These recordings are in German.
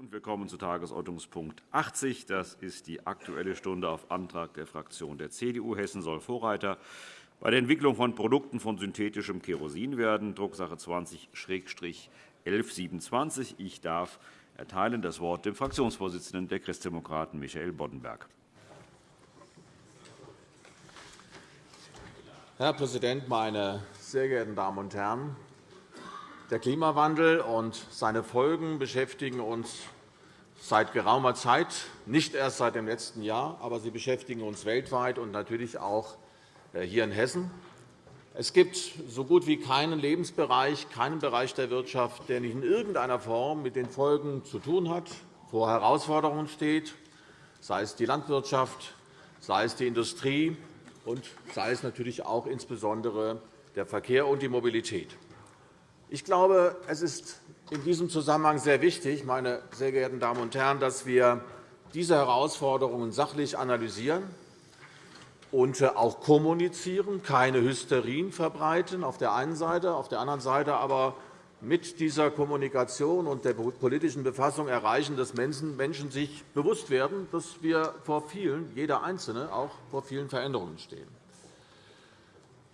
Wir kommen zu Tagesordnungspunkt 80. Das ist die Aktuelle Stunde auf Antrag der Fraktion der CDU. Hessen soll Vorreiter bei der Entwicklung von Produkten von synthetischem Kerosin werden, Drucksache 20-1127. Ich darf erteilen das Wort dem Fraktionsvorsitzenden der Christdemokraten, Michael Boddenberg. Herr Präsident, meine sehr geehrten Damen und Herren! Der Klimawandel und seine Folgen beschäftigen uns seit geraumer Zeit, nicht erst seit dem letzten Jahr, aber sie beschäftigen uns weltweit und natürlich auch äh, hier in Hessen. Es gibt so gut wie keinen Lebensbereich, keinen Bereich der Wirtschaft, der nicht in irgendeiner Form mit den Folgen zu tun hat, vor Herausforderungen steht, sei es die Landwirtschaft, sei es die Industrie und sei es natürlich auch insbesondere der Verkehr und die Mobilität. Ich glaube, es ist in diesem Zusammenhang sehr wichtig, meine sehr geehrten Damen und Herren, dass wir diese Herausforderungen sachlich analysieren und auch kommunizieren, keine Hysterien verbreiten auf der einen Seite, auf der anderen Seite aber mit dieser Kommunikation und der politischen Befassung erreichen, dass Menschen sich bewusst werden, dass wir vor vielen, jeder Einzelne auch vor vielen Veränderungen stehen.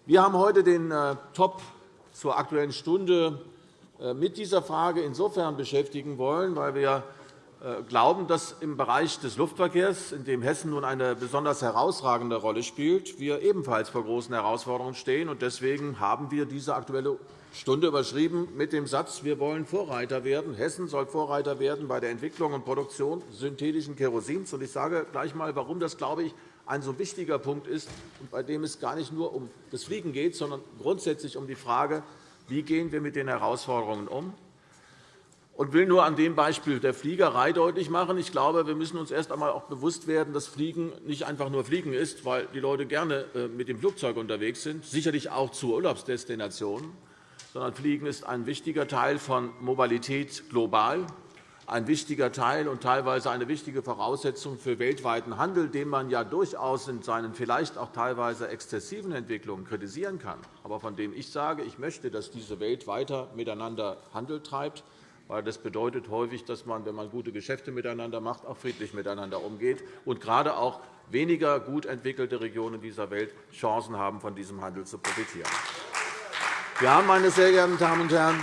Wir haben heute den äh, Top zur Aktuellen Stunde äh, mit dieser Frage insofern beschäftigen wollen, weil wir äh, glauben, dass im Bereich des Luftverkehrs, in dem Hessen nun eine besonders herausragende Rolle spielt, wir ebenfalls vor großen Herausforderungen stehen. Deswegen haben wir diese Aktuelle Stunde überschrieben mit dem Satz, wir wollen Vorreiter werden. Hessen soll Vorreiter werden bei der Entwicklung und Produktion synthetischen Kerosins. Ich sage gleich einmal, warum das, glaube ich, ein so wichtiger Punkt ist, bei dem es gar nicht nur um das Fliegen geht, sondern grundsätzlich um die Frage, wie gehen wir mit den Herausforderungen um und will nur an dem Beispiel der Fliegerei deutlich machen. Ich glaube, wir müssen uns erst einmal auch bewusst werden, dass Fliegen nicht einfach nur Fliegen ist, weil die Leute gerne äh, mit dem Flugzeug unterwegs sind, sicherlich auch zu Urlaubsdestinationen, sondern Fliegen ist ein wichtiger Teil von Mobilität global ein wichtiger Teil und teilweise eine wichtige Voraussetzung für weltweiten Handel, den man ja durchaus in seinen vielleicht auch teilweise exzessiven Entwicklungen kritisieren kann, aber von dem ich sage, ich möchte, dass diese Welt weiter miteinander Handel treibt, weil das bedeutet häufig, dass man, wenn man gute Geschäfte miteinander macht, auch friedlich miteinander umgeht und gerade auch weniger gut entwickelte Regionen dieser Welt Chancen haben, von diesem Handel zu profitieren. Wir haben, meine sehr geehrten Damen und Herren,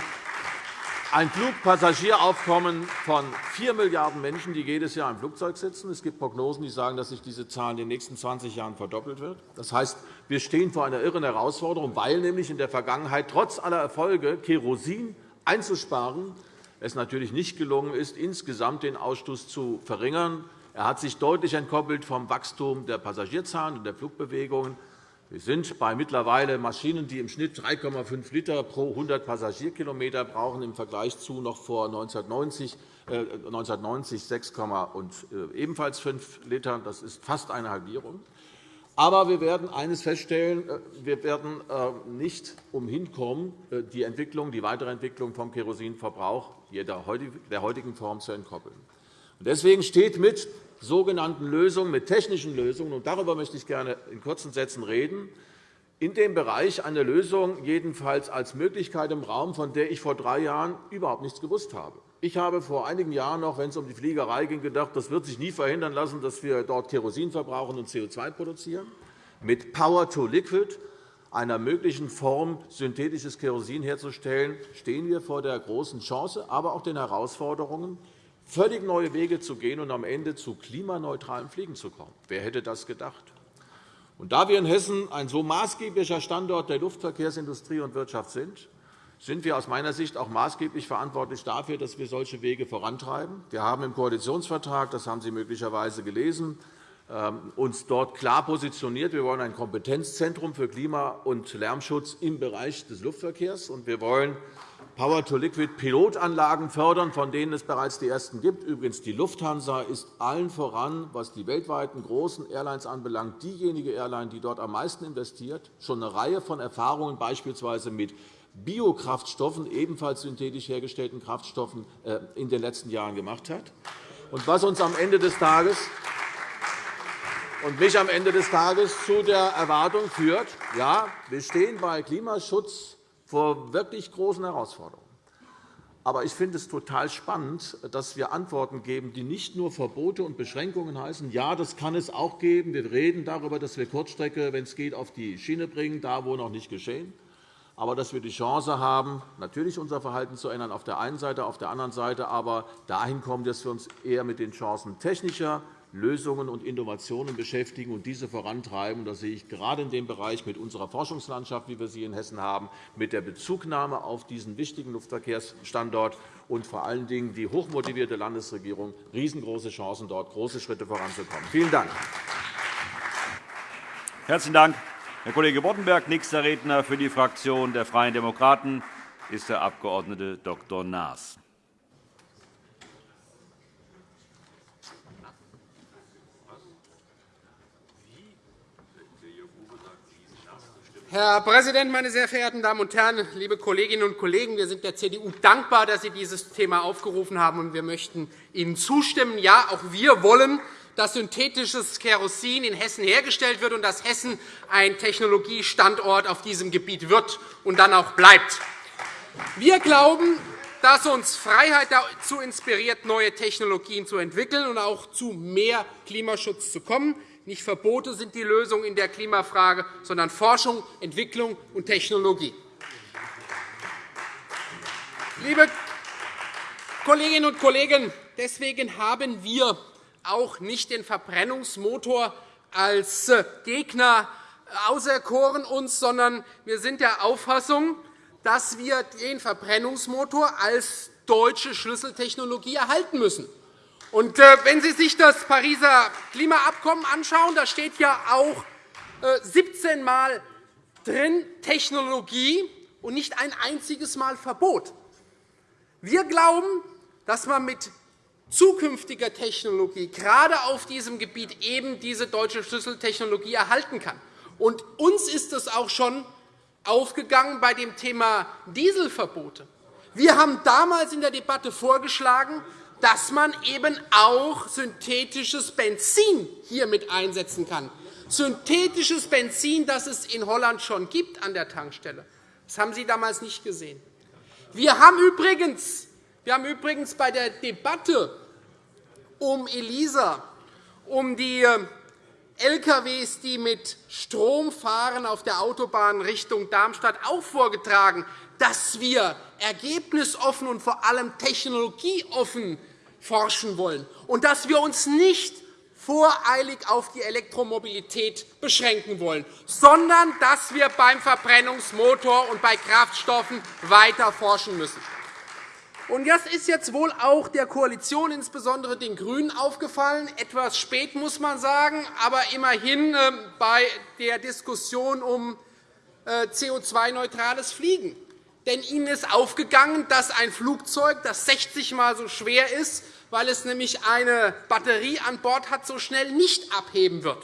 ein Flugpassagieraufkommen von 4 Milliarden Menschen, die jedes Jahr im Flugzeug sitzen. Es gibt Prognosen, die sagen, dass sich diese Zahl in den nächsten 20 Jahren verdoppelt wird. Das heißt, wir stehen vor einer irren Herausforderung, weil nämlich in der Vergangenheit trotz aller Erfolge, Kerosin einzusparen, es natürlich nicht gelungen ist, insgesamt den Ausstoß zu verringern. Er hat sich deutlich entkoppelt vom Wachstum der Passagierzahlen und der Flugbewegungen. Wir sind bei mittlerweile Maschinen, die im Schnitt 3,5 Liter pro 100 Passagierkilometer brauchen, im Vergleich zu noch vor 1990, äh, 1990 6, und äh, ebenfalls 5 Litern. Das ist fast eine Halbierung. Aber wir werden eines feststellen. Äh, wir werden äh, nicht umhinkommen, äh, die, Entwicklung, die weitere Entwicklung vom Kerosinverbrauch der heutigen Form zu entkoppeln. Deswegen steht mit sogenannten Lösungen, mit technischen Lösungen, und darüber möchte ich gerne in kurzen Sätzen reden, in dem Bereich eine Lösung jedenfalls als Möglichkeit im Raum, von der ich vor drei Jahren überhaupt nichts gewusst habe. Ich habe vor einigen Jahren noch, wenn es um die Fliegerei ging, gedacht, das wird sich nie verhindern lassen, dass wir dort Kerosin verbrauchen und CO2 produzieren. Mit Power to Liquid, einer möglichen Form, synthetisches Kerosin herzustellen, stehen wir vor der großen Chance, aber auch den Herausforderungen, völlig neue Wege zu gehen und am Ende zu klimaneutralem Fliegen zu kommen. Wer hätte das gedacht? Und da wir in Hessen ein so maßgeblicher Standort der Luftverkehrsindustrie und Wirtschaft sind, sind wir aus meiner Sicht auch maßgeblich verantwortlich dafür, dass wir solche Wege vorantreiben. Wir haben im Koalitionsvertrag, das haben Sie möglicherweise gelesen, ähm, uns dort klar positioniert. Wir wollen ein Kompetenzzentrum für Klima- und Lärmschutz im Bereich des Luftverkehrs. Wir wollen Power-to-Liquid-Pilotanlagen fördern, von denen es bereits die ersten gibt. Übrigens, die Lufthansa ist allen voran, was die weltweiten großen Airlines anbelangt, diejenige Airline, die dort am meisten investiert, schon eine Reihe von Erfahrungen beispielsweise mit Biokraftstoffen, ebenfalls synthetisch hergestellten Kraftstoffen, äh, in den letzten Jahren gemacht hat. Und was uns am Ende des Tages und mich am Ende des Tages zu der Erwartung führt, ja, wir stehen bei Klimaschutz vor wirklich großen Herausforderungen. Aber ich finde es total spannend, dass wir Antworten geben, die nicht nur Verbote und Beschränkungen heißen. Ja, das kann es auch geben. Wir reden darüber, dass wir Kurzstrecke, wenn es geht, auf die Schiene bringen, da wo noch nicht geschehen. Aber dass wir die Chance haben, natürlich unser Verhalten zu ändern, auf der einen Seite, auf der anderen Seite aber dahin kommen, dass wir uns eher mit den Chancen technischer Lösungen und Innovationen beschäftigen und diese vorantreiben. Das sehe ich gerade in dem Bereich mit unserer Forschungslandschaft, wie wir sie in Hessen haben, mit der Bezugnahme auf diesen wichtigen Luftverkehrsstandort und vor allen Dingen die hochmotivierte Landesregierung riesengroße Chancen, dort große Schritte voranzukommen. Vielen Dank. Herzlichen Dank, Herr Kollege Boddenberg. Nächster Redner für die Fraktion der Freien Demokraten ist der Abg. Dr. Naas. Herr Präsident, meine sehr verehrten Damen und Herren, liebe Kolleginnen und Kollegen! Wir sind der CDU dankbar, dass Sie dieses Thema aufgerufen haben, und wir möchten Ihnen zustimmen. Ja, auch wir wollen, dass synthetisches Kerosin in Hessen hergestellt wird und dass Hessen ein Technologiestandort auf diesem Gebiet wird und dann auch bleibt. Wir glauben, dass uns Freiheit dazu inspiriert, neue Technologien zu entwickeln und auch zu mehr Klimaschutz zu kommen. Nicht Verbote sind die Lösung in der Klimafrage, sondern Forschung, Entwicklung und Technologie. Liebe Kolleginnen und Kollegen, deswegen haben wir auch nicht den Verbrennungsmotor als Gegner auserkoren, uns, sondern wir sind der Auffassung, dass wir den Verbrennungsmotor als deutsche Schlüsseltechnologie erhalten müssen. Und äh, wenn Sie sich das Pariser Klimaabkommen anschauen, da steht ja auch 17 äh, Mal drin Technologie und nicht ein einziges Mal Verbot. Wir glauben, dass man mit zukünftiger Technologie gerade auf diesem Gebiet eben diese deutsche Schlüsseltechnologie erhalten kann. Und uns ist es auch schon aufgegangen bei dem Thema Dieselverbote. Wir haben damals in der Debatte vorgeschlagen, dass man eben auch synthetisches Benzin hier mit einsetzen kann. Synthetisches Benzin, das es in Holland schon gibt an der Tankstelle. Das haben Sie damals nicht gesehen. Wir haben übrigens, wir haben übrigens bei der Debatte um ELISA, um die äh, LKWs, die mit Strom fahren auf der Autobahn Richtung Darmstadt, auch vorgetragen, dass wir ergebnisoffen und vor allem technologieoffen forschen wollen und dass wir uns nicht voreilig auf die Elektromobilität beschränken wollen, sondern dass wir beim Verbrennungsmotor und bei Kraftstoffen weiter forschen müssen. Und das ist jetzt wohl auch der Koalition, insbesondere den GRÜNEN, aufgefallen. Etwas spät, muss man sagen, aber immerhin ähm, bei der Diskussion um äh, CO2-neutrales Fliegen. Denn Ihnen ist aufgegangen, dass ein Flugzeug, das 60 Mal so schwer ist, weil es nämlich eine Batterie an Bord hat, so schnell nicht abheben wird.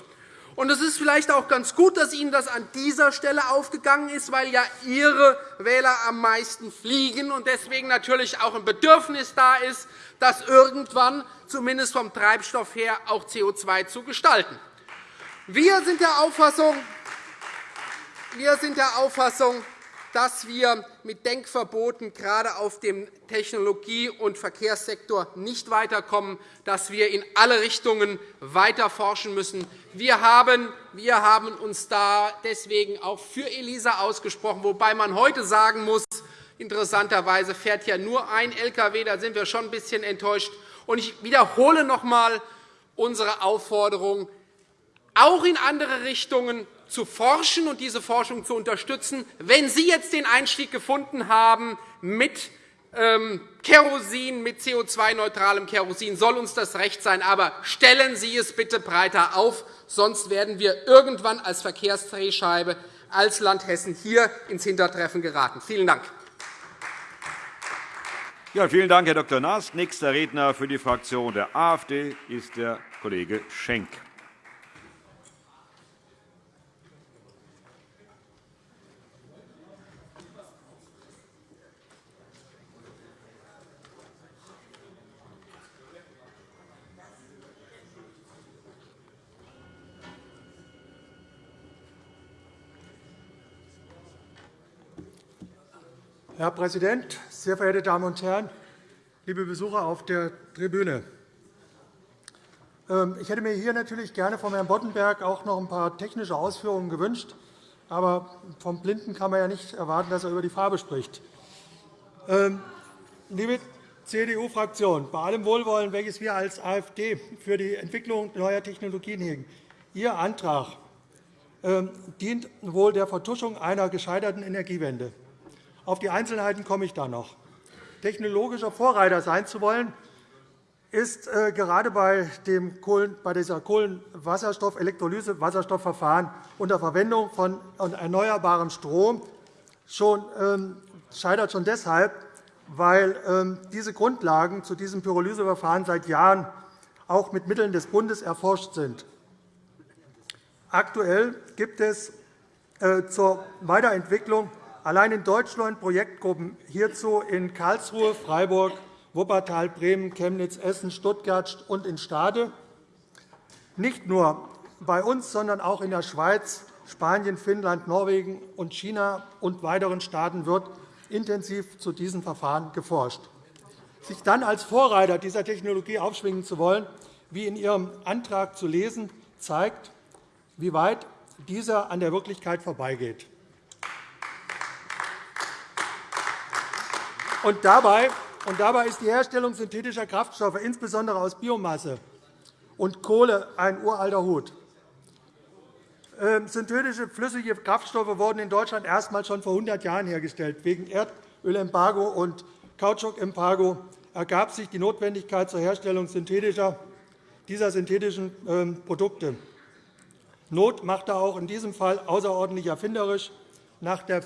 Es ist vielleicht auch ganz gut, dass Ihnen das an dieser Stelle aufgegangen ist, weil ja Ihre Wähler am meisten fliegen und deswegen natürlich auch ein Bedürfnis da ist, das irgendwann zumindest vom Treibstoff her auch CO2 zu gestalten. Wir sind der Auffassung, wir sind der Auffassung dass wir mit Denkverboten gerade auf dem Technologie- und Verkehrssektor nicht weiterkommen, dass wir in alle Richtungen weiter forschen müssen. Wir haben, wir haben uns da deswegen auch für ELISA ausgesprochen, wobei man heute sagen muss, interessanterweise fährt ja nur ein Lkw. Da sind wir schon ein bisschen enttäuscht. Ich wiederhole noch einmal unsere Aufforderung, auch in andere Richtungen zu forschen und diese Forschung zu unterstützen. Wenn Sie jetzt den Einstieg gefunden haben mit ähm, Kerosin, mit CO2-neutralem Kerosin, soll uns das recht sein. Aber stellen Sie es bitte breiter auf, sonst werden wir irgendwann als Verkehrsdrehscheibe als Land Hessen hier ins Hintertreffen geraten. Vielen Dank. Ja, vielen Dank, Herr Dr. Naas. Nächster Redner für die Fraktion der AfD ist der Kollege Schenk. Herr Präsident, sehr verehrte Damen und Herren! liebe Besucher auf der Tribüne! Ähm, ich hätte mir hier natürlich gerne von Herrn Boddenberg auch noch ein paar technische Ausführungen gewünscht. Aber vom Blinden kann man ja nicht erwarten, dass er über die Farbe spricht. Ähm, liebe CDU-Fraktion, bei allem Wohlwollen, welches wir als AfD für die Entwicklung neuer Technologien hegen, Ihr Antrag ähm, dient wohl der Vertuschung einer gescheiterten Energiewende. Auf die Einzelheiten komme ich da noch. Technologischer Vorreiter sein zu wollen, ist äh, gerade bei, dem dieser Kohlenwasserstoff-Elektrolyse-Wasserstoffverfahren unter Verwendung von erneuerbarem Strom schon, ähm, scheitert schon deshalb, weil ähm, diese Grundlagen zu diesem Pyrolyseverfahren seit Jahren auch mit Mitteln des Bundes erforscht sind. Aktuell gibt es äh, zur Weiterentwicklung allein in Deutschland Projektgruppen hierzu in Karlsruhe, Freiburg, Wuppertal, Bremen, Chemnitz, Essen, Stuttgart und in Stade. Nicht nur bei uns, sondern auch in der Schweiz, Spanien, Finnland, Norwegen und China und weiteren Staaten wird intensiv zu diesen Verfahren geforscht. Sich dann als Vorreiter dieser Technologie aufschwingen zu wollen, wie in Ihrem Antrag zu lesen, zeigt, wie weit dieser an der Wirklichkeit vorbeigeht. Und dabei, und dabei ist die Herstellung synthetischer Kraftstoffe, insbesondere aus Biomasse und Kohle, ein uralter Hut. Ähm, synthetische flüssige Kraftstoffe wurden in Deutschland erstmals schon vor 100 Jahren hergestellt. Wegen Erdölembargo und Kautschukembargo ergab sich die Notwendigkeit zur Herstellung synthetischer, dieser synthetischen ähm, Produkte. Not machte auch in diesem Fall außerordentlich erfinderisch. Nach der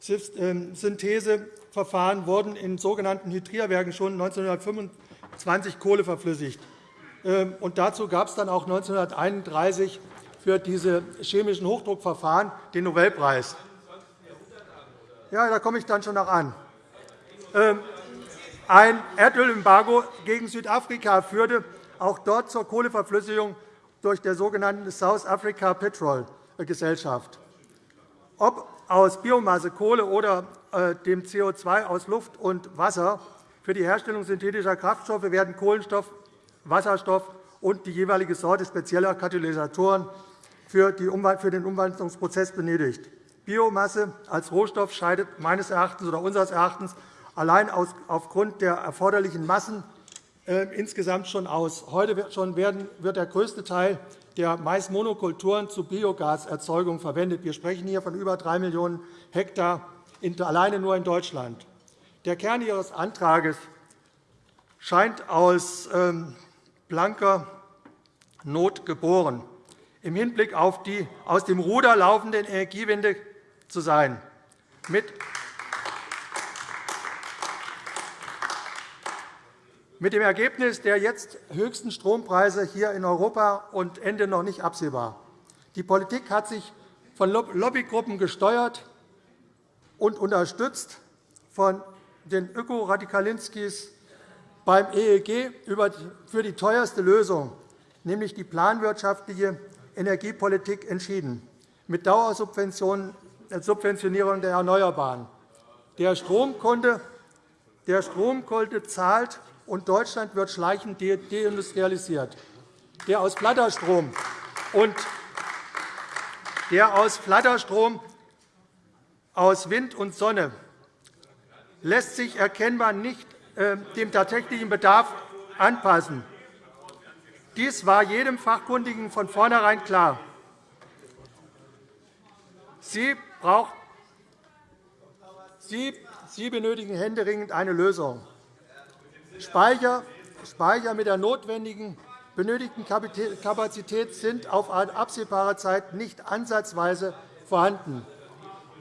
Fischer-Tropsch-Syntheseverfahren wurden in sogenannten Hydrierwerken schon 1925 Kohle verflüssigt. Ähm, und dazu gab es dann auch 1931 für diese chemischen Hochdruckverfahren den Nobelpreis. Ja, da komme ich dann schon noch an. Ähm, ein Erdölembargo gegen Südafrika führte auch dort zur Kohleverflüssigung durch der sogenannten South Africa Petrol Gesellschaft. Ob aus Biomasse, Kohle oder äh, dem CO2 aus Luft und Wasser für die Herstellung synthetischer Kraftstoffe werden Kohlenstoff, Wasserstoff und die jeweilige Sorte spezieller Katalysatoren für den Umwandlungsprozess benötigt. Biomasse als Rohstoff scheidet meines Erachtens oder unseres Erachtens allein aufgrund der erforderlichen Massen insgesamt schon aus. Heute schon wird der größte Teil der Maismonokulturen zur Biogaserzeugung verwendet. Wir sprechen hier von über 3 Millionen Hektar alleine nur in Deutschland. Der Kern Ihres Antrags scheint aus ähm, blanker Not geboren, im Hinblick auf die aus dem Ruder laufende Energiewende zu sein. Mit mit dem Ergebnis der jetzt höchsten Strompreise hier in Europa und Ende noch nicht absehbar. Die Politik hat sich von Lobbygruppen gesteuert und unterstützt von den Ökoradikalinskis beim EEG für die teuerste Lösung, nämlich die planwirtschaftliche Energiepolitik, entschieden, mit Dauersubventionierung der Erneuerbaren. Der Stromkunde, der Stromkunde zahlt und Deutschland wird schleichend deindustrialisiert. Der aus Flatterstrom und der aus Flatterstrom, aus Wind und Sonne lässt sich erkennbar nicht äh, dem tatsächlichen Bedarf anpassen. Dies war jedem Fachkundigen von vornherein klar. Sie, braucht, Sie, Sie benötigen händeringend eine Lösung. Speicher, Speicher mit der notwendigen benötigten Kapazität sind auf absehbare Zeit nicht ansatzweise vorhanden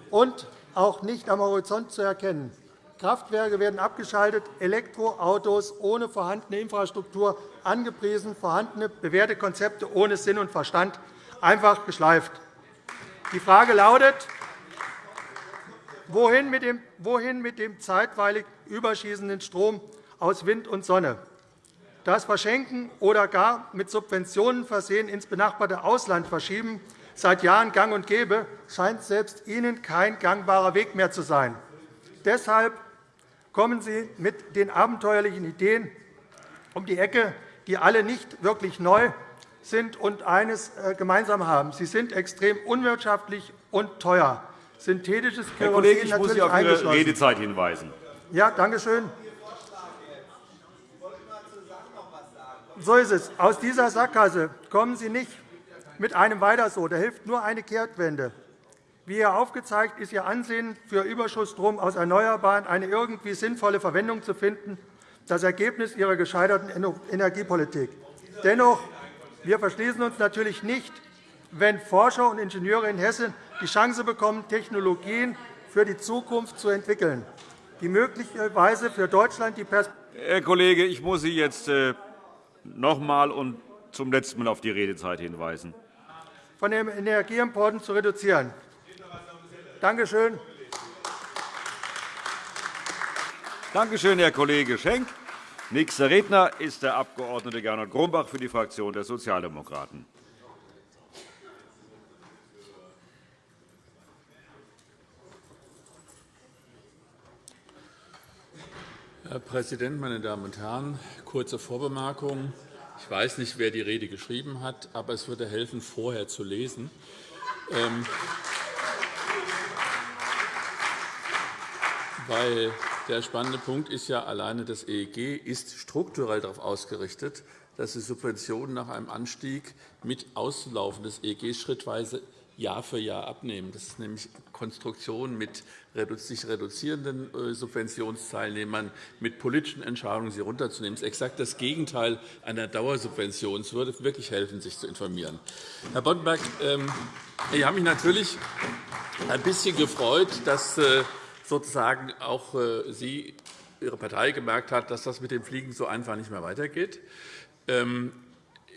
und auch nicht am Horizont zu erkennen. Kraftwerke werden abgeschaltet, Elektroautos ohne vorhandene Infrastruktur angepriesen, vorhandene bewährte Konzepte ohne Sinn und Verstand einfach geschleift. Die Frage lautet, wohin mit dem, wohin mit dem zeitweilig überschießenden Strom aus Wind und Sonne. Das Verschenken oder gar mit Subventionen versehen ins benachbarte Ausland verschieben seit Jahren gang und gäbe, scheint selbst Ihnen kein gangbarer Weg mehr zu sein. Deshalb kommen Sie mit den abenteuerlichen Ideen um die Ecke, die alle nicht wirklich neu sind und eines äh, gemeinsam haben. Sie sind extrem unwirtschaftlich und teuer. Synthetisches Kerosin Herr Kollege, ich muss Sie auf Ihre Redezeit hinweisen. Ja, danke schön. So ist es. Aus dieser Sackgasse kommen Sie nicht mit einem Weiter so. Da hilft nur eine Kehrtwende. Wie hier aufgezeigt, ist Ihr Ansehen für Überschussstrom aus Erneuerbaren eine irgendwie sinnvolle Verwendung zu finden, das Ergebnis Ihrer gescheiterten Energiepolitik. Dennoch, wir verschließen uns natürlich nicht, wenn Forscher und Ingenieure in Hessen die Chance bekommen, Technologien für die Zukunft zu entwickeln, die möglicherweise für Deutschland die Herr Kollege, ich muss Sie jetzt noch einmal und zum letzten Mal auf die Redezeit hinweisen. von den Energieimporten zu reduzieren. Danke schön. Danke schön, Herr Kollege Schenk. Nächster Redner ist der Abg. Gernot Grumbach für die Fraktion der Sozialdemokraten. Herr Präsident, meine Damen und Herren! Kurze Vorbemerkung. Ich weiß nicht, wer die Rede geschrieben hat, aber es würde helfen, vorher zu lesen. Ähm, weil der spannende Punkt ist ja, alleine das EEG ist strukturell darauf ausgerichtet, dass die Subventionen nach einem Anstieg mit Auslaufen des EEG schrittweise Jahr für Jahr abnehmen. Das ist nämlich Konstruktion mit sich reduzierenden äh, Subventionsteilnehmern, mit politischen Entscheidungen, sie runterzunehmen. Das ist exakt das Gegenteil einer Dauersubvention. Es würde wirklich helfen, sich zu informieren. Herr Boddenberg, ähm, ich habe mich natürlich ein bisschen gefreut, dass äh, sozusagen auch äh, Sie, Ihre Partei gemerkt hat, dass das mit dem Fliegen so einfach nicht mehr weitergeht.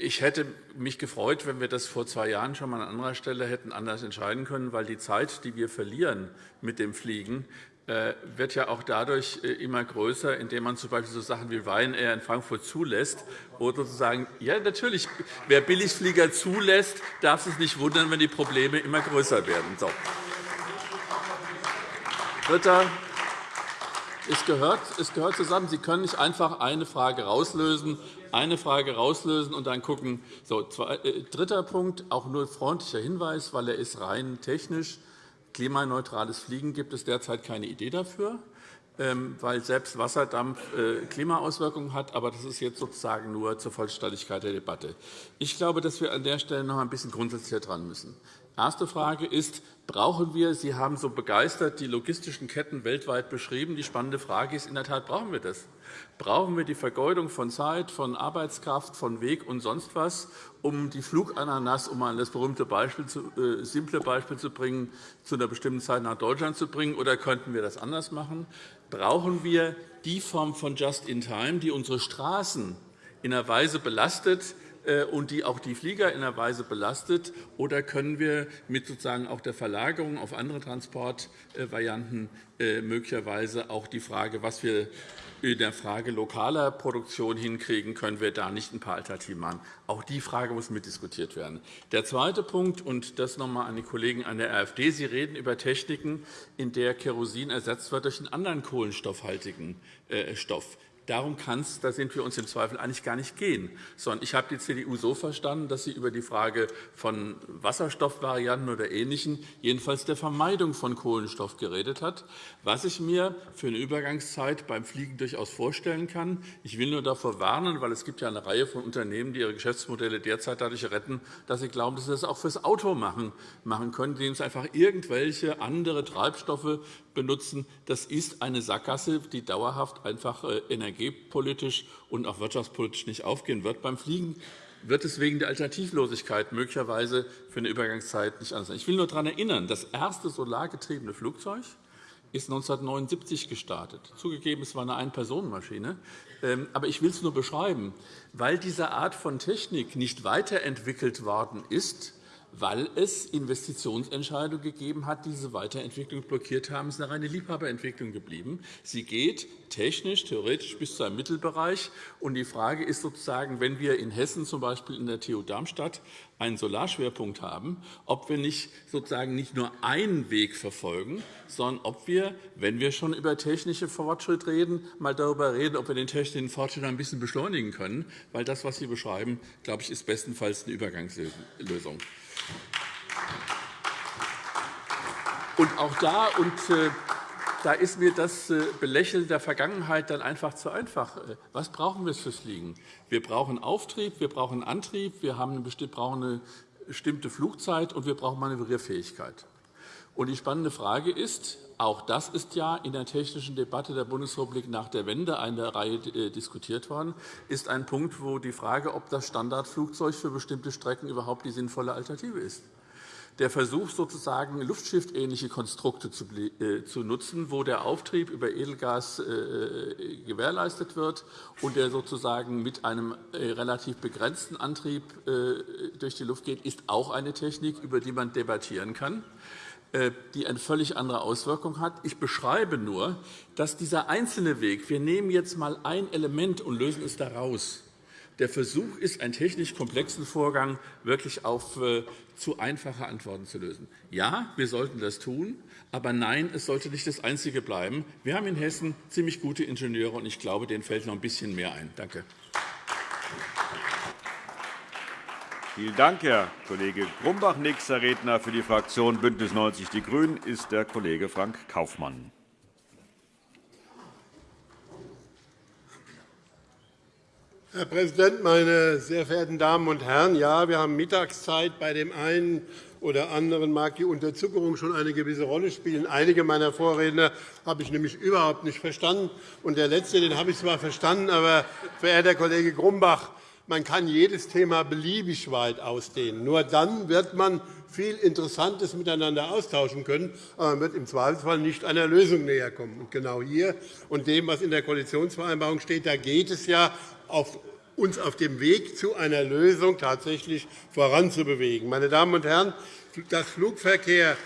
Ich hätte mich gefreut, wenn wir das vor zwei Jahren schon mal an anderer Stelle hätten anders entscheiden können, weil die Zeit, die wir verlieren mit dem Fliegen, äh, wird ja auch dadurch äh, immer größer, indem man z.B. so Sachen wie Ryanair in Frankfurt zulässt, wo sozusagen, ja, natürlich, wer Billigflieger zulässt, darf sich nicht wundern, wenn die Probleme immer größer werden. So. Dritter, es gehört, es gehört zusammen. Sie können nicht einfach eine Frage rauslösen, eine Frage rauslösen und dann gucken. So, äh, dritter Punkt, auch nur freundlicher Hinweis, weil er ist rein technisch. Klimaneutrales Fliegen gibt es derzeit keine Idee dafür, ähm, weil selbst Wasserdampf äh, Klimaauswirkungen hat. Aber das ist jetzt sozusagen nur zur Vollständigkeit der Debatte. Ich glaube, dass wir an der Stelle noch ein bisschen grundsätzlicher dran müssen. Erste Frage ist, brauchen wir, Sie haben so begeistert die logistischen Ketten weltweit beschrieben. Die spannende Frage ist in der Tat, brauchen wir das? Brauchen wir die Vergeudung von Zeit, von Arbeitskraft, von Weg und sonst was, um die Flugananas, um mal das berühmte Beispiel äh, simple Beispiel zu bringen, zu einer bestimmten Zeit nach Deutschland zu bringen, oder könnten wir das anders machen? Brauchen wir die Form von Just-in-Time, die unsere Straßen in einer Weise belastet, äh, und die auch die Flieger in einer Weise belastet? Oder können wir mit sozusagen auch der Verlagerung auf andere Transportvarianten äh, möglicherweise auch die Frage, was wir in der Frage lokaler Produktion hinkriegen, können wir da nicht ein paar Alternativen machen. Auch die Frage muss mitdiskutiert werden. Der zweite Punkt, und das noch einmal an die Kollegen an der AfD. Sie reden über Techniken, in der Kerosin ersetzt wird durch einen anderen kohlenstoffhaltigen äh, Stoff. Darum kann es, da sind wir uns im Zweifel eigentlich gar nicht gehen. Sondern ich habe die CDU so verstanden, dass sie über die Frage von Wasserstoffvarianten oder Ähnlichem, jedenfalls der Vermeidung von Kohlenstoff geredet hat, was ich mir für eine Übergangszeit beim Fliegen durchaus vorstellen kann. Ich will nur davor warnen, weil es gibt ja eine Reihe von Unternehmen, die ihre Geschäftsmodelle derzeit dadurch retten, dass sie glauben, dass sie das auch fürs Auto machen, machen können, indem sie einfach irgendwelche andere Treibstoffe benutzen. Das ist eine Sackgasse, die dauerhaft einfach äh, energiepolitisch und auch wirtschaftspolitisch nicht aufgehen wird. Beim Fliegen wird es wegen der Alternativlosigkeit möglicherweise für eine Übergangszeit nicht anders sein. Ich will nur daran erinnern, das erste solargetriebene Flugzeug ist 1979 gestartet. Zugegeben, es war eine Ein-Personen-Maschine. Ähm, aber ich will es nur beschreiben. Weil diese Art von Technik nicht weiterentwickelt worden ist, weil es Investitionsentscheidungen gegeben hat, die diese Weiterentwicklung blockiert haben. Ist eine reine Liebhaberentwicklung geblieben. Sie geht technisch, theoretisch bis zu einem Mittelbereich. Und die Frage ist sozusagen, wenn wir in Hessen z. B. in der TU Darmstadt einen Solarschwerpunkt haben, ob wir nicht sozusagen nicht nur einen Weg verfolgen, sondern ob wir, wenn wir schon über technische Fortschritt reden, mal darüber reden, ob wir den technischen Fortschritt ein bisschen beschleunigen können. Weil das, was Sie beschreiben, glaube ich, ist bestenfalls eine Übergangslösung. Und auch da, und äh, da ist mir das äh, Belächeln der Vergangenheit dann einfach zu einfach. Äh, was brauchen wir fürs Fliegen? Wir brauchen Auftrieb, wir brauchen Antrieb, wir brauchen eine bestimmte Flugzeit und wir brauchen Manövrierfähigkeit. Die spannende Frage ist, auch das ist ja in der technischen Debatte der Bundesrepublik nach der Wende eine Reihe diskutiert worden, ist ein Punkt, wo die Frage, ob das Standardflugzeug für bestimmte Strecken überhaupt die sinnvolle Alternative ist. Der Versuch, sozusagen luftschiffähnliche Konstrukte äh, zu nutzen, wo der Auftrieb über Edelgas äh, gewährleistet wird und der sozusagen mit einem äh, relativ begrenzten Antrieb durch die Luft geht, ist auch eine Technik, über die man debattieren kann die eine völlig andere Auswirkung hat. Ich beschreibe nur, dass dieser einzelne Weg, wir nehmen jetzt einmal ein Element und lösen es daraus, der Versuch ist, einen technisch komplexen Vorgang wirklich auf äh, zu einfache Antworten zu lösen. Ja, wir sollten das tun, aber nein, es sollte nicht das Einzige bleiben. Wir haben in Hessen ziemlich gute Ingenieure, und ich glaube, denen fällt noch ein bisschen mehr ein. Danke. Vielen Dank, Herr Kollege Grumbach. Nächster Redner für die Fraktion BÜNDNIS 90 die GRÜNEN ist der Kollege Frank Kaufmann. Herr Präsident, meine sehr verehrten Damen und Herren! Ja, wir haben Mittagszeit. Bei dem einen oder anderen mag die Unterzuckerung schon eine gewisse Rolle spielen. Einige meiner Vorredner habe ich nämlich überhaupt nicht verstanden. Und der letzte den habe ich zwar verstanden, aber, verehrter Kollege Grumbach, man kann jedes Thema beliebig weit ausdehnen. Nur dann wird man viel Interessantes miteinander austauschen können, aber man wird im Zweifelsfall nicht einer Lösung näherkommen. Und genau hier und dem, was in der Koalitionsvereinbarung steht, da geht es ja auf uns auf dem Weg zu einer Lösung tatsächlich voranzubewegen. Meine Damen und Herren, dass Flugverkehr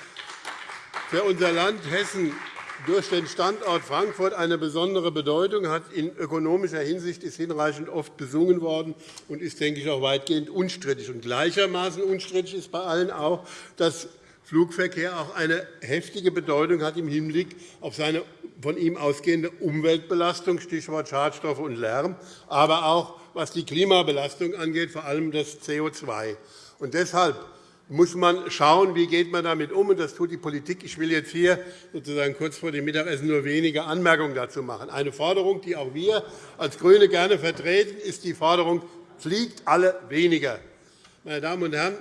für unser Land Hessen durch den Standort Frankfurt eine besondere Bedeutung hat. In ökonomischer Hinsicht ist hinreichend oft besungen worden und ist, denke ich, auch weitgehend unstrittig. Und gleichermaßen unstrittig ist bei allen auch, dass Flugverkehr auch eine heftige Bedeutung hat im Hinblick auf seine von ihm ausgehende Umweltbelastung, Stichwort Schadstoffe und Lärm, aber auch was die Klimabelastung angeht, vor allem das CO2. Und deshalb muss man schauen, wie geht man damit um. Das tut die Politik. Ich will jetzt hier sozusagen kurz vor dem Mittagessen nur wenige Anmerkungen dazu machen. Eine Forderung, die auch wir als GRÜNE gerne vertreten, ist die Forderung, fliegt alle weniger. Meine Damen und Herren,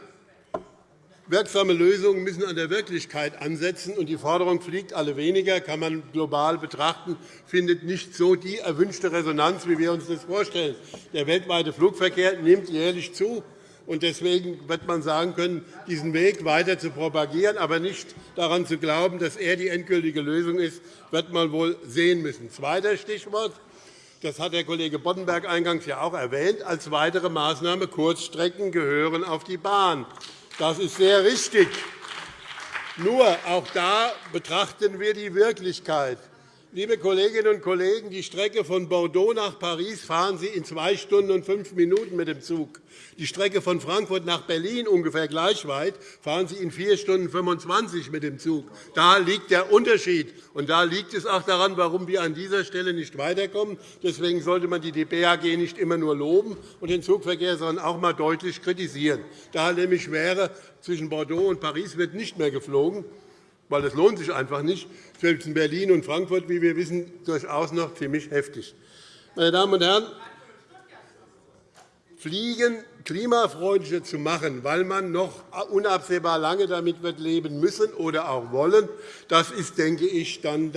Wirksame Lösungen müssen an der Wirklichkeit ansetzen, und die Forderung fliegt alle weniger, kann man global betrachten, findet nicht so die erwünschte Resonanz, wie wir uns das vorstellen. Der weltweite Flugverkehr nimmt jährlich zu. Und deswegen wird man sagen können, diesen Weg weiter zu propagieren, aber nicht daran zu glauben, dass er die endgültige Lösung ist, wird man wohl sehen müssen. Zweites Stichwort. Das hat der Kollege Boddenberg eingangs ja auch erwähnt. Als weitere Maßnahme Kurzstrecken gehören auf die Bahn. Das ist sehr richtig. Nur auch da betrachten wir die Wirklichkeit. Liebe Kolleginnen und Kollegen, die Strecke von Bordeaux nach Paris fahren Sie in zwei Stunden und fünf Minuten mit dem Zug. Die Strecke von Frankfurt nach Berlin ungefähr gleich weit fahren Sie in vier Stunden 25 mit dem Zug. Da liegt der Unterschied. Und da liegt es auch daran, warum wir an dieser Stelle nicht weiterkommen. Deswegen sollte man die BAG nicht immer nur loben und den Zugverkehr, sondern auch einmal deutlich kritisieren. Da nämlich wäre, zwischen Bordeaux und Paris wird nicht mehr geflogen weil das lohnt sich einfach nicht. Zwischen Berlin und Frankfurt, wie wir wissen, durchaus noch ziemlich heftig. Meine Damen und Herren, Fliegen klimafreundlicher zu machen, weil man noch unabsehbar lange damit wird leben müssen oder auch wollen, das ist, denke ich, dann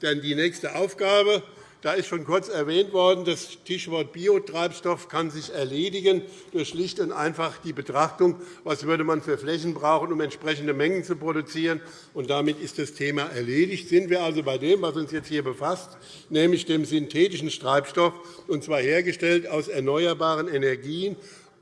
die nächste Aufgabe. Da ist schon kurz erwähnt worden, das Stichwort Biotreibstoff kann sich erledigen durch schlicht und einfach die Betrachtung, was würde man für Flächen brauchen, um entsprechende Mengen zu produzieren. Und damit ist das Thema erledigt. Sind wir also bei dem, was uns jetzt hier befasst, nämlich dem synthetischen Treibstoff, und zwar hergestellt aus erneuerbaren Energien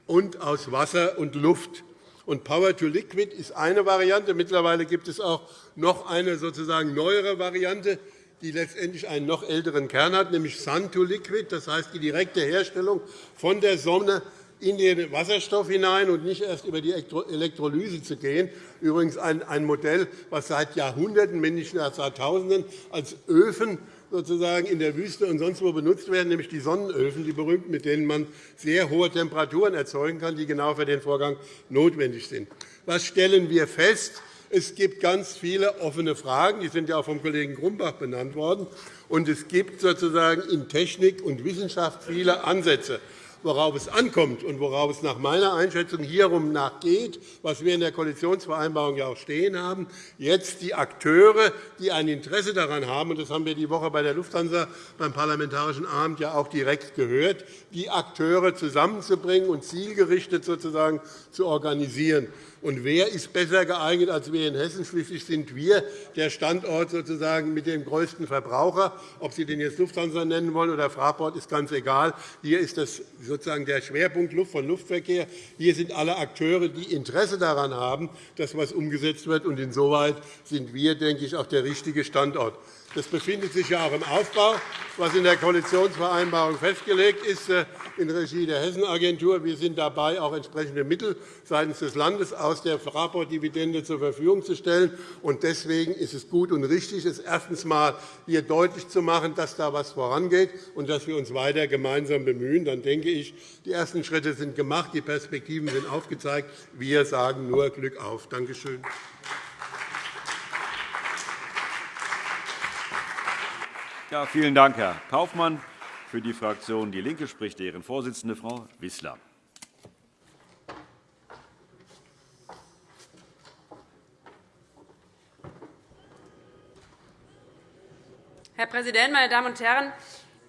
und aus Wasser und Luft. Und Power to Liquid ist eine Variante. Mittlerweile gibt es auch noch eine sozusagen neuere Variante, die letztendlich einen noch älteren Kern hat, nämlich Sun to Liquid, das heißt die direkte Herstellung von der Sonne in den Wasserstoff hinein und nicht erst über die Elektrolyse zu gehen. Übrigens ein Modell, das seit Jahrhunderten, wenn nicht seit Jahrtausenden, als Öfen sozusagen in der Wüste und sonst wo benutzt werden, nämlich die Sonnenöfen, die berühmten, mit denen man sehr hohe Temperaturen erzeugen kann, die genau für den Vorgang notwendig sind. Was stellen wir fest? Es gibt ganz viele offene Fragen. Die sind ja auch vom Kollegen Grumbach benannt worden. Und es gibt sozusagen in Technik und Wissenschaft viele Ansätze worauf es ankommt und worauf es nach meiner Einschätzung hierum nachgeht, was wir in der Koalitionsvereinbarung ja auch stehen haben, jetzt die Akteure, die ein Interesse daran haben, und das haben wir die Woche bei der Lufthansa beim Parlamentarischen Abend ja auch direkt gehört, die Akteure zusammenzubringen und zielgerichtet sozusagen zu organisieren. Und wer ist besser geeignet als wir in Hessen? Schließlich sind wir der Standort sozusagen mit dem größten Verbraucher. Ob Sie den jetzt Lufthansa nennen wollen oder Fraport, ist ganz egal. Hier ist das sozusagen der Schwerpunkt von Luftverkehr. Hier sind alle Akteure, die Interesse daran haben, dass etwas umgesetzt wird. Und insoweit sind wir, denke ich, auch der richtige Standort. Das befindet sich ja auch im Aufbau, was in der Koalitionsvereinbarung festgelegt ist, äh, in Regie der Hessenagentur. Wir sind dabei, auch entsprechende Mittel seitens des Landes aus der Fraport-Dividende zur Verfügung zu stellen. Deswegen ist es gut und richtig, es erstens einmal hier deutlich zu machen, dass da etwas vorangeht und dass wir uns weiter gemeinsam bemühen. Dann denke ich, die ersten Schritte sind gemacht, die Perspektiven sind aufgezeigt. Wir sagen nur Glück auf. Danke schön. Ja, vielen Dank, Herr Kaufmann. Für die Fraktion DIE LINKE spricht deren Vorsitzende, Frau Wissler. Herr Präsident, meine Damen und Herren!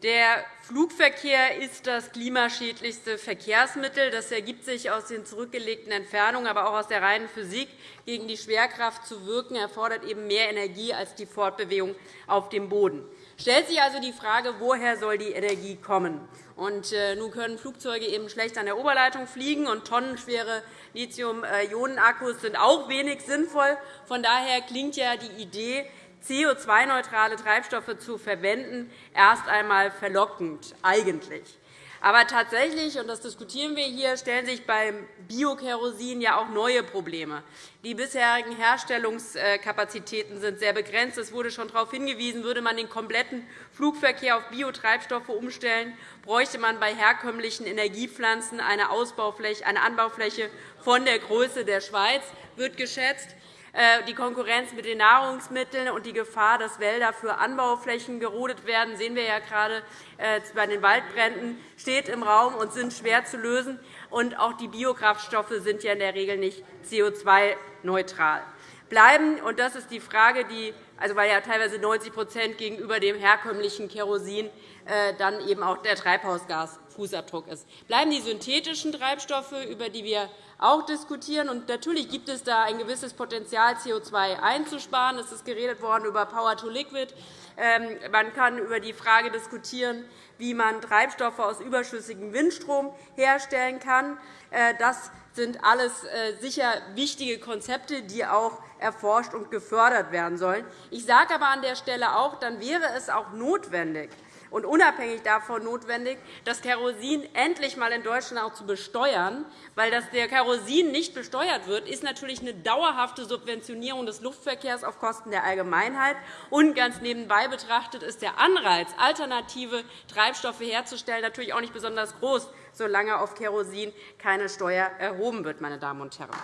Der Flugverkehr ist das klimaschädlichste Verkehrsmittel. Das ergibt sich aus den zurückgelegten Entfernungen, aber auch aus der reinen Physik. Gegen die Schwerkraft zu wirken, erfordert eben mehr Energie als die Fortbewegung auf dem Boden stellt sich also die Frage, woher soll die Energie kommen? Und, äh, nun können Flugzeuge eben schlecht an der Oberleitung fliegen, und tonnenschwere Lithium-Ionen-Akkus sind auch wenig sinnvoll. Von daher klingt ja die Idee, CO2-neutrale Treibstoffe zu verwenden, erst einmal verlockend eigentlich. Aber tatsächlich, und das diskutieren wir hier, stellen sich beim Biokerosin ja auch neue Probleme. Die bisherigen Herstellungskapazitäten sind sehr begrenzt. Es wurde schon darauf hingewiesen, würde man den kompletten Flugverkehr auf Biotreibstoffe umstellen, bräuchte man bei herkömmlichen Energiepflanzen eine, Ausbaufläche, eine Anbaufläche von der Größe der Schweiz, wird geschätzt. Äh, die Konkurrenz mit den Nahrungsmitteln und die Gefahr, dass Wälder für Anbauflächen gerodet werden, sehen wir ja gerade äh, bei den Waldbränden, steht im Raum und sind schwer zu lösen. Und auch die Biokraftstoffe sind ja in der Regel nicht CO2-neutral. Bleiben, und das ist die Frage, die, also weil ja teilweise 90% gegenüber dem herkömmlichen Kerosin äh, dann eben auch der Treibhausgasfußabdruck ist. Bleiben die synthetischen Treibstoffe, über die wir auch diskutieren. Und natürlich gibt es da ein gewisses Potenzial, CO2 einzusparen. Es ist geredet worden über Power to Liquid. Ähm, man kann über die Frage diskutieren, wie man Treibstoffe aus überschüssigem Windstrom herstellen kann. Äh, das sind alles äh, sicher wichtige Konzepte, die auch erforscht und gefördert werden sollen. Ich sage aber an der Stelle auch, dann wäre es auch notwendig, und unabhängig davon notwendig, das Kerosin endlich einmal in Deutschland auch zu besteuern. Weil das der Kerosin nicht besteuert wird, ist natürlich eine dauerhafte Subventionierung des Luftverkehrs auf Kosten der Allgemeinheit. Und ganz nebenbei betrachtet ist der Anreiz, alternative Treibstoffe herzustellen, natürlich auch nicht besonders groß, solange auf Kerosin keine Steuer erhoben wird. Meine Damen und Herren.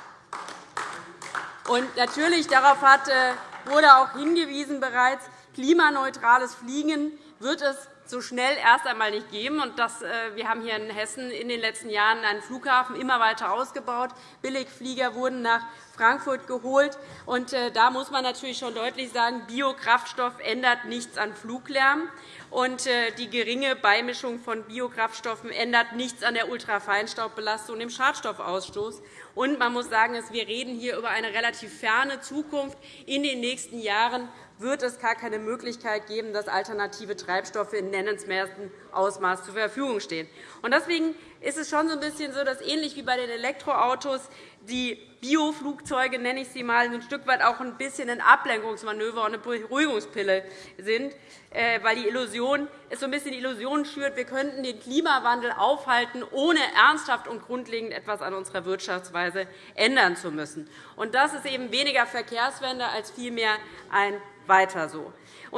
Und natürlich darauf hat, äh, wurde auch hingewiesen bereits, klimaneutrales Fliegen wird es so schnell erst einmal nicht geben. Äh, wir haben hier in Hessen in den letzten Jahren einen Flughafen immer weiter ausgebaut. Billigflieger wurden nach Frankfurt geholt. Äh, da muss man natürlich schon deutlich sagen, Biokraftstoff ändert nichts an Fluglärm. Und äh, die geringe Beimischung von Biokraftstoffen ändert nichts an der Ultrafeinstaubbelastung und dem Schadstoffausstoß. Und man muss sagen, wir reden hier über eine relativ ferne Zukunft. In den nächsten Jahren wird es gar keine Möglichkeit geben, dass alternative Treibstoffe in nennenswertem Ausmaß zur Verfügung stehen. Deswegen ist es schon so ein bisschen so, dass ähnlich wie bei den Elektroautos die Bioflugzeuge, nenne ich sie mal, ein Stück weit auch ein bisschen ein Ablenkungsmanöver und eine Beruhigungspille sind, äh, weil die Illusion, es so ein bisschen die Illusion schürt, wir könnten den Klimawandel aufhalten, ohne ernsthaft und grundlegend etwas an unserer Wirtschaftsweise ändern zu müssen. Und das ist eben weniger Verkehrswende als vielmehr ein Weiter so.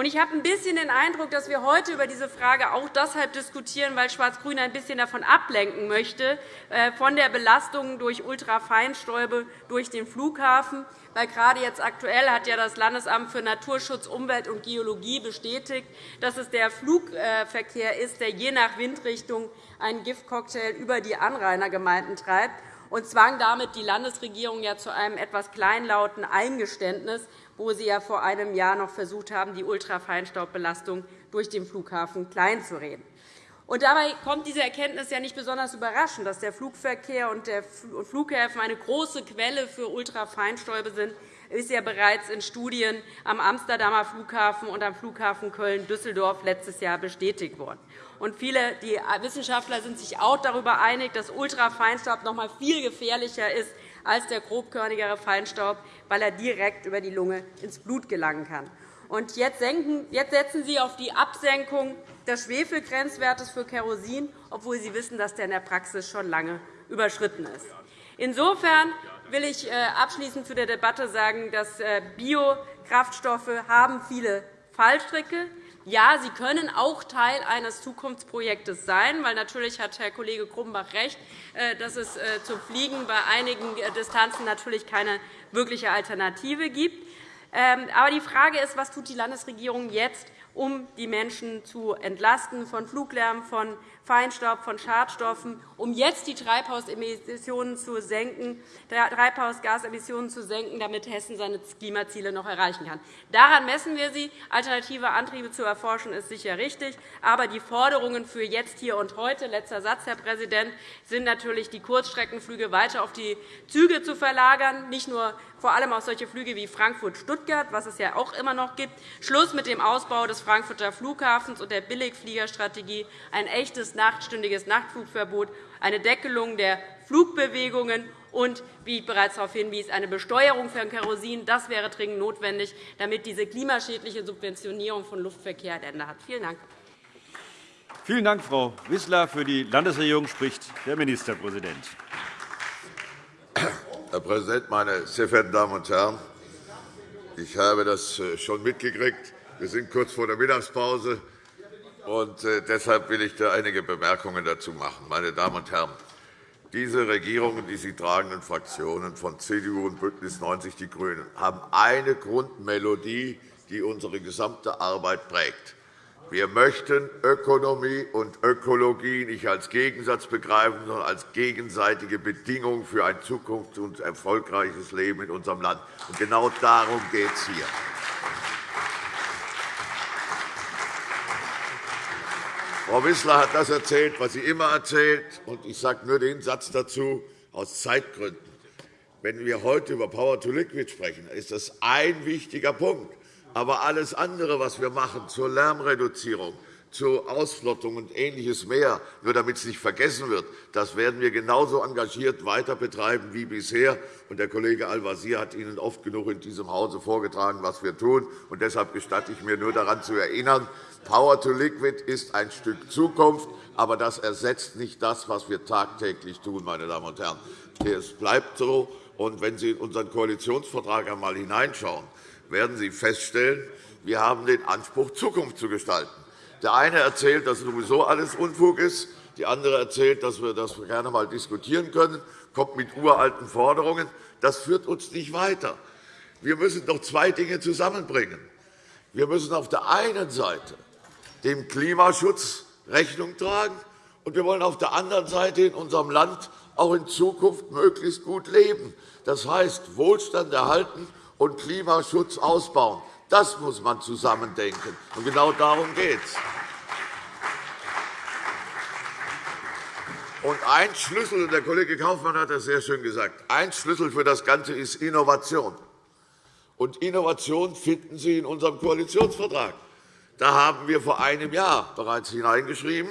Ich habe ein bisschen den Eindruck, dass wir heute über diese Frage auch deshalb diskutieren, weil Schwarz-Grün ein bisschen davon ablenken möchte, äh, von der Belastung durch Ultrafeinstäube durch den Flughafen. Weil gerade jetzt aktuell hat ja das Landesamt für Naturschutz, Umwelt und Geologie bestätigt, dass es der Flugverkehr ist, der je nach Windrichtung einen Giftcocktail über die Anrainergemeinden treibt und zwang damit die Landesregierung ja zu einem etwas kleinlauten Eingeständnis, wo Sie ja vor einem Jahr noch versucht haben, die Ultrafeinstaubbelastung durch den Flughafen kleinzureden. Und dabei kommt diese Erkenntnis ja nicht besonders überraschend, dass der Flugverkehr und der Flughäfen eine große Quelle für Ultrafeinstäube sind, ist ja bereits in Studien am Amsterdamer Flughafen und am Flughafen Köln-Düsseldorf letztes Jahr bestätigt worden. Und viele die Wissenschaftler sind sich auch darüber einig, dass Ultrafeinstaub noch einmal viel gefährlicher ist als der grobkörnigere Feinstaub, weil er direkt über die Lunge ins Blut gelangen kann. Und jetzt setzen Sie auf die Absenkung des Schwefelgrenzwertes für Kerosin, obwohl Sie wissen, dass der in der Praxis schon lange überschritten ist. Insofern will ich äh, abschließend zu der Debatte sagen, dass äh, Biokraftstoffe haben viele Fallstricke ja, sie können auch Teil eines Zukunftsprojektes sein, weil natürlich hat Herr Kollege Grumbach recht, äh, dass es äh, zum Fliegen bei einigen äh, Distanzen natürlich keine wirkliche Alternative gibt. Ähm, aber die Frage ist, was tut die Landesregierung jetzt, um die Menschen zu entlasten von Fluglärm, von Feinstaub, von Schadstoffen, um jetzt die Treibhausemissionen zu senken, Treibhausgasemissionen zu senken, damit Hessen seine Klimaziele noch erreichen kann. Daran messen wir sie. Alternative Antriebe zu erforschen, ist sicher richtig. Aber die Forderungen für jetzt, hier und heute, letzter Satz, Herr Präsident, sind natürlich, die Kurzstreckenflüge weiter auf die Züge zu verlagern, nicht nur vor allem auf solche Flüge wie Frankfurt-Stuttgart, was es ja auch immer noch gibt, Schluss mit dem Ausbau des Frankfurter Flughafens und der Billigfliegerstrategie, ein echtes nachtstündiges Nachtflugverbot, eine Deckelung der Flugbewegungen und, wie ich bereits darauf hinwies, eine Besteuerung für Kerosin. Das wäre dringend notwendig, damit diese klimaschädliche Subventionierung von Luftverkehr ein Ende hat. Vielen Dank. Vielen Dank, Frau Wissler. Für die Landesregierung spricht der Ministerpräsident. Herr Präsident, meine sehr verehrten Damen und Herren! Ich habe das äh, schon mitgekriegt. Wir sind kurz vor der Mittagspause. Und äh, deshalb will ich da einige Bemerkungen dazu machen. Meine Damen und Herren, diese Regierungen, die sie tragenden Fraktionen von CDU und BÜNDNIS 90 die GRÜNEN haben eine Grundmelodie, die unsere gesamte Arbeit prägt. Wir möchten Ökonomie und Ökologie nicht als Gegensatz begreifen, sondern als gegenseitige Bedingung für ein zukunfts- und erfolgreiches Leben in unserem Land. Und genau darum geht es hier. Frau Wissler hat das erzählt, was sie immer erzählt. und Ich sage nur den Satz dazu aus Zeitgründen. Wenn wir heute über Power to Liquid sprechen, ist das ein wichtiger Punkt. Aber alles andere, was wir machen zur Lärmreduzierung, zur Ausflottung und Ähnliches mehr, nur damit es nicht vergessen wird, das werden wir genauso engagiert weiter betreiben wie bisher. Der Kollege Al-Wazir hat Ihnen oft genug in diesem Hause vorgetragen, was wir tun. Und deshalb gestatte ich mir nur daran zu erinnern, Power to Liquid ist ein Stück Zukunft, aber das ersetzt nicht das, was wir tagtäglich tun. Meine Damen und Herren. Es bleibt so. Und wenn Sie in unseren Koalitionsvertrag einmal hineinschauen, werden Sie feststellen, wir haben den Anspruch, Zukunft zu gestalten. Der eine erzählt, dass sowieso alles Unfug ist. Die andere erzählt, dass wir das gerne einmal diskutieren können, kommt mit uralten Forderungen. Das führt uns nicht weiter. Wir müssen doch zwei Dinge zusammenbringen. Wir müssen auf der einen Seite dem Klimaschutz Rechnung tragen. Und wir wollen auf der anderen Seite in unserem Land auch in Zukunft möglichst gut leben. Das heißt, Wohlstand erhalten und Klimaschutz ausbauen. Das muss man zusammendenken. Und genau darum geht es. Und ein Schlüssel, der Kollege Kaufmann hat das sehr schön gesagt, ein Schlüssel für das Ganze ist Innovation. Und Innovation finden Sie in unserem Koalitionsvertrag. Da haben wir vor einem Jahr bereits hineingeschrieben,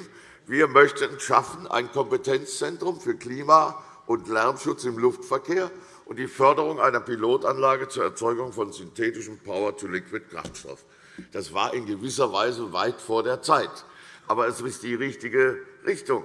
Wir möchten schaffen ein Kompetenzzentrum für Klima- und Lärmschutz im Luftverkehr und die Förderung einer Pilotanlage zur Erzeugung von synthetischem Power-to-Liquid-Kraftstoff. Das war in gewisser Weise weit vor der Zeit. Aber es ist die richtige Richtung.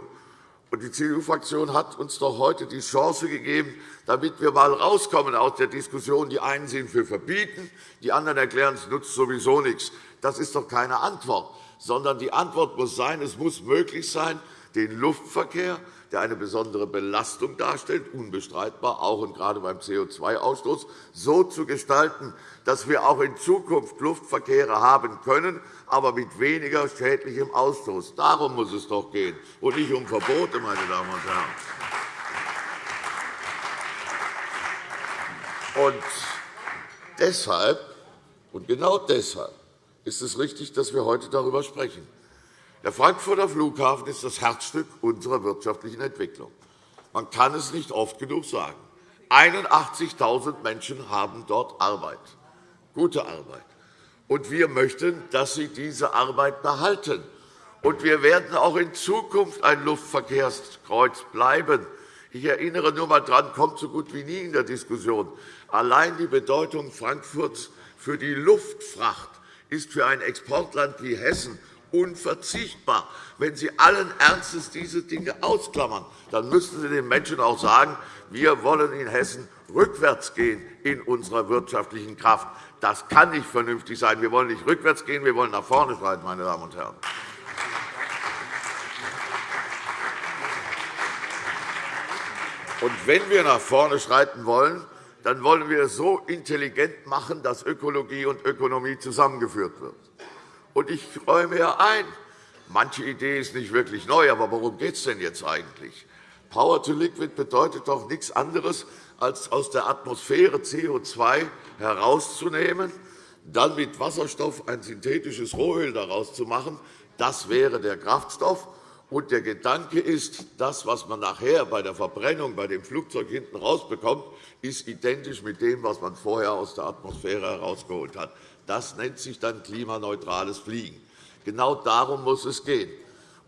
Die CDU-Fraktion hat uns doch heute die Chance gegeben, damit wir einmal rauskommen aus der Diskussion. Die einen sind für Verbieten, die anderen erklären, es nutzt sowieso nichts. Das ist doch keine Antwort, sondern die Antwort muss sein, es muss möglich sein, den Luftverkehr der eine besondere Belastung darstellt, unbestreitbar, auch und gerade beim CO2-Ausstoß, so zu gestalten, dass wir auch in Zukunft Luftverkehre haben können, aber mit weniger schädlichem Ausstoß. Darum muss es doch gehen, und nicht um Verbote, meine Damen und Herren. Und deshalb, und genau deshalb, ist es richtig, dass wir heute darüber sprechen. Der Frankfurter Flughafen ist das Herzstück unserer wirtschaftlichen Entwicklung. Man kann es nicht oft genug sagen. 81.000 Menschen haben dort Arbeit, gute Arbeit. Und wir möchten, dass sie diese Arbeit behalten. Und wir werden auch in Zukunft ein Luftverkehrskreuz bleiben. Ich erinnere nur einmal daran, kommt so gut wie nie in der Diskussion. Allein die Bedeutung Frankfurts für die Luftfracht ist für ein Exportland wie Hessen unverzichtbar. Wenn Sie allen Ernstes diese Dinge ausklammern, dann müssten Sie den Menschen auch sagen, wir wollen in Hessen rückwärts gehen in unserer wirtschaftlichen Kraft. Das kann nicht vernünftig sein. Wir wollen nicht rückwärts gehen, wir wollen nach vorne schreiten, meine Damen und Herren. Und wenn wir nach vorne schreiten wollen, dann wollen wir es so intelligent machen, dass Ökologie und Ökonomie zusammengeführt wird. Und ich räume ja ein, manche Idee ist nicht wirklich neu, aber worum geht es denn jetzt eigentlich? Power to Liquid bedeutet doch nichts anderes, als aus der Atmosphäre CO2 herauszunehmen, dann mit Wasserstoff ein synthetisches Rohöl daraus zu machen. Das wäre der Kraftstoff. Und der Gedanke ist, das, was man nachher bei der Verbrennung bei dem Flugzeug hinten rausbekommt, ist identisch mit dem, was man vorher aus der Atmosphäre herausgeholt hat. Das nennt sich dann klimaneutrales Fliegen. Genau darum muss es gehen.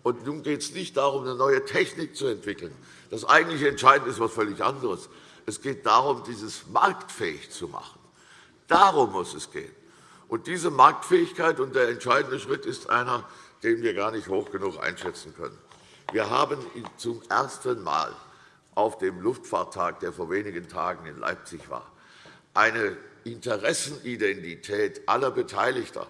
Und nun geht es nicht darum, eine neue Technik zu entwickeln. Das eigentliche Entscheidende ist etwas völlig anderes. Es geht darum, dieses marktfähig zu machen. Darum muss es gehen. Und diese Marktfähigkeit und der entscheidende Schritt ist einer, den wir gar nicht hoch genug einschätzen können. Wir haben zum ersten Mal auf dem Luftfahrttag, der vor wenigen Tagen in Leipzig war, eine Interessenidentität aller Beteiligter.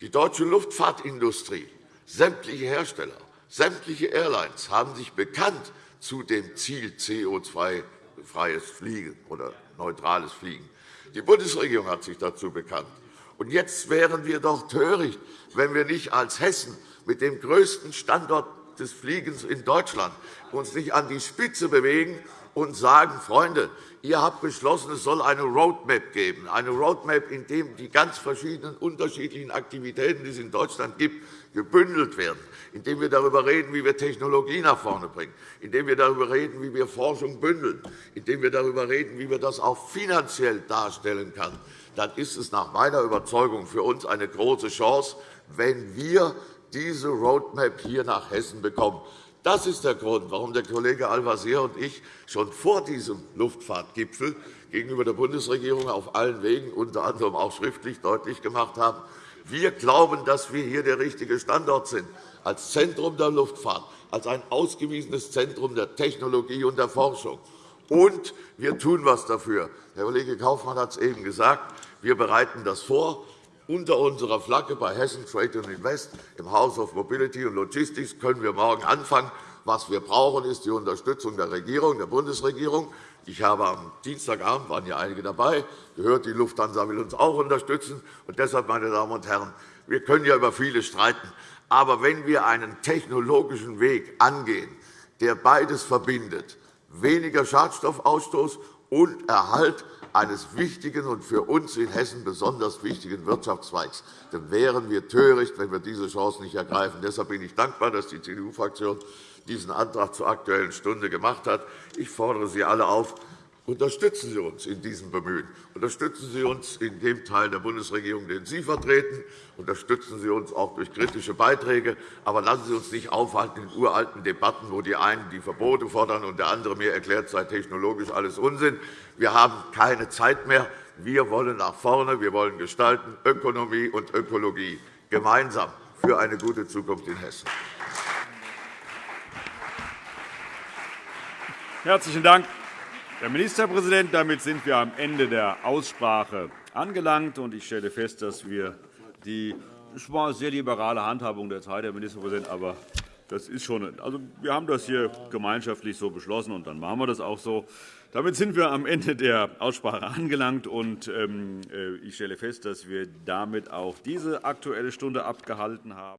Die deutsche Luftfahrtindustrie, sämtliche Hersteller, sämtliche Airlines haben sich bekannt zu dem Ziel CO2-freies Fliegen oder neutrales Fliegen. Die Bundesregierung hat sich dazu bekannt. Und jetzt wären wir doch töricht, wenn wir nicht als Hessen mit dem größten Standort des Fliegens in Deutschland uns nicht an die Spitze bewegen und sagen, Freunde, ihr habt beschlossen, es soll eine Roadmap geben, eine Roadmap, in der die ganz verschiedenen unterschiedlichen Aktivitäten, die es in Deutschland gibt, gebündelt werden, indem wir darüber reden, wie wir Technologie nach vorne bringen, indem wir darüber reden, wie wir Forschung bündeln, indem wir darüber reden, wie wir das auch finanziell darstellen können, dann ist es nach meiner Überzeugung für uns eine große Chance, wenn wir diese Roadmap hier nach Hessen bekommen. Das ist der Grund, warum der Kollege Al-Wazir und ich schon vor diesem Luftfahrtgipfel gegenüber der Bundesregierung auf allen Wegen, unter anderem auch schriftlich, deutlich gemacht haben, wir glauben, dass wir hier der richtige Standort sind, als Zentrum der Luftfahrt, als ein ausgewiesenes Zentrum der Technologie und der Forschung. Und wir tun etwas dafür. Herr Kollege Kaufmann hat es eben gesagt. Wir bereiten das vor unter unserer Flagge bei Hessen Trade and Invest im House of Mobility and Logistics können wir morgen anfangen. Was wir brauchen, ist die Unterstützung der Regierung, der Bundesregierung. Ich habe am Dienstagabend, waren ja einige dabei, gehört, die Lufthansa will uns auch unterstützen. Und deshalb, meine Damen und Herren, wir können ja über vieles streiten. Aber wenn wir einen technologischen Weg angehen, der beides verbindet, weniger Schadstoffausstoß und Erhalt eines wichtigen und für uns in Hessen besonders wichtigen Wirtschaftszweigs. Dann wären wir töricht, wenn wir diese Chance nicht ergreifen. Deshalb bin ich dankbar, dass die CDU-Fraktion diesen Antrag zur Aktuellen Stunde gemacht hat. Ich fordere Sie alle auf, Unterstützen Sie uns in diesem Bemühen. Unterstützen Sie uns in dem Teil der Bundesregierung, den Sie vertreten. Unterstützen Sie uns auch durch kritische Beiträge. Aber lassen Sie uns nicht aufhalten in uralten Debatten, wo die einen die Verbote fordern und der andere mir erklärt, sei technologisch alles Unsinn. Wir haben keine Zeit mehr. Wir wollen nach vorne. Wir wollen gestalten Ökonomie und Ökologie gemeinsam für eine gute Zukunft in Hessen. Herzlichen Dank, Herr Ministerpräsident. Damit sind wir am Ende der Aussprache angelangt. Ich stelle fest, dass wir die es war eine sehr liberale Handhabung der Zeit, Herr Ministerpräsident, aber das ist schon, also wir haben das hier gemeinschaftlich so beschlossen, und dann machen wir das auch so. Damit sind wir am Ende der Aussprache angelangt. Und ähm, äh, ich stelle fest, dass wir damit auch diese Aktuelle Stunde abgehalten haben.